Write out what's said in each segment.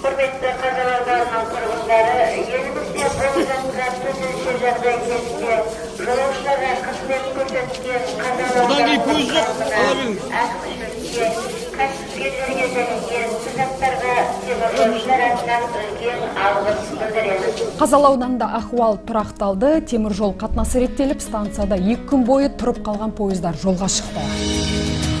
құрметті қазақ ауданының тұрғындары елімізде болып жатқан төтенше жағдай кезінде жолаушыларға қызмет көрсеткен қазақ ауданының кәсіпкерлерге және студенттарға теміржолшылар атынан үлкен алғыс білдіреміз қазалы ауданында ахуал тұрақталды. Темір жол қатынасы реттеліп станцияда екі күн бойы тұрып қалған пойыздар жолға шықты.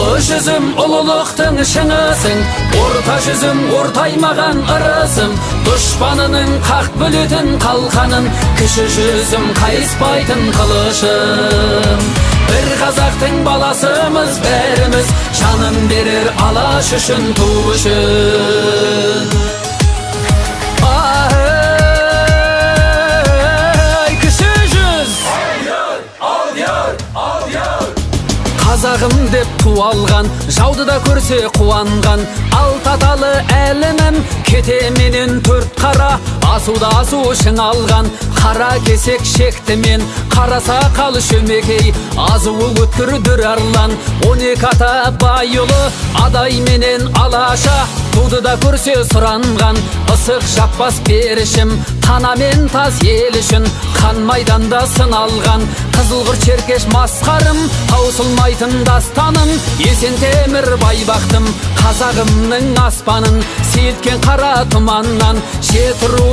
Ұлы жүзім ұлылықтың шыңысың орта жүзім ортаймаған ырысым дұшпанының қақ бөлетін қалқаның. Кіші жүзім қайыспайтын қылышым. Бір қазақтың баласымыз бәріміз жанын берер алаш үшін ту қазағым деп ту алған жауды да көрсе қуанған. Алт аталы әлімім кетеменен төрт қара асуда асу шыңалған қара кесек шекті мен қара сақал шөмекей азуы өткір дүр арлан. Он екі ата байұлы адай менен алаша. Туды да көрсе сұранған ысық жаппас берішім тана мен тас ел үшін қан майданда сыналған қызылқұр черкеш масқарым таусылмайтын дастаным. Есен темір байбақтым қазағымның аспанын. Сейілткен қара тұманнан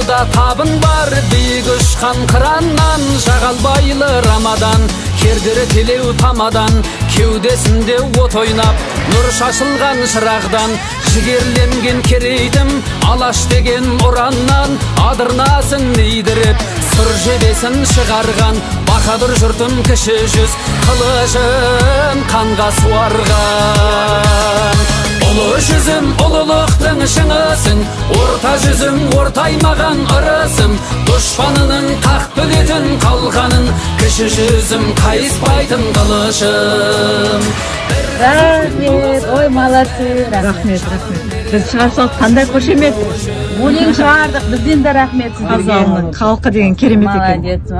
табын бар биік ұшқан қыраннан жағалбайлы рамадан. Кердері телеу тамадан кеудесінде от ойнап нұр шашылған шырағдан. Жігерленген керейтім алаш деген ұраннан адырнасын нейдіріп сұр жебесін шығарған. Баһадүр жұртым кіші жүз қылышын қанға суарған. Ұлы жүзім ұлылықтың шыңысың орта жүзім ортаймаған ырысым. Дұшпанының қақ бөлетін қалқаның кіші жүзім қайыспайтын қылышым. Рахмет. Ой молодцы. Рахмет рахмет. Біз шығарсақ қандай қошемет? Өлең шығардық. Бізден де рахмет сіздерге қазағымның халқы деген керемет екен. Молодец